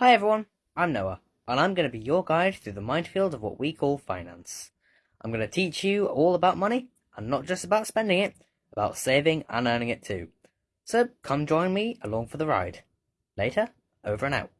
Hi everyone, I'm Noah, and I'm going to be your guide through the minefield of what we call finance. I'm going to teach you all about money, and not just about spending it, about saving and earning it too. So come join me along for the ride. Later, over and out.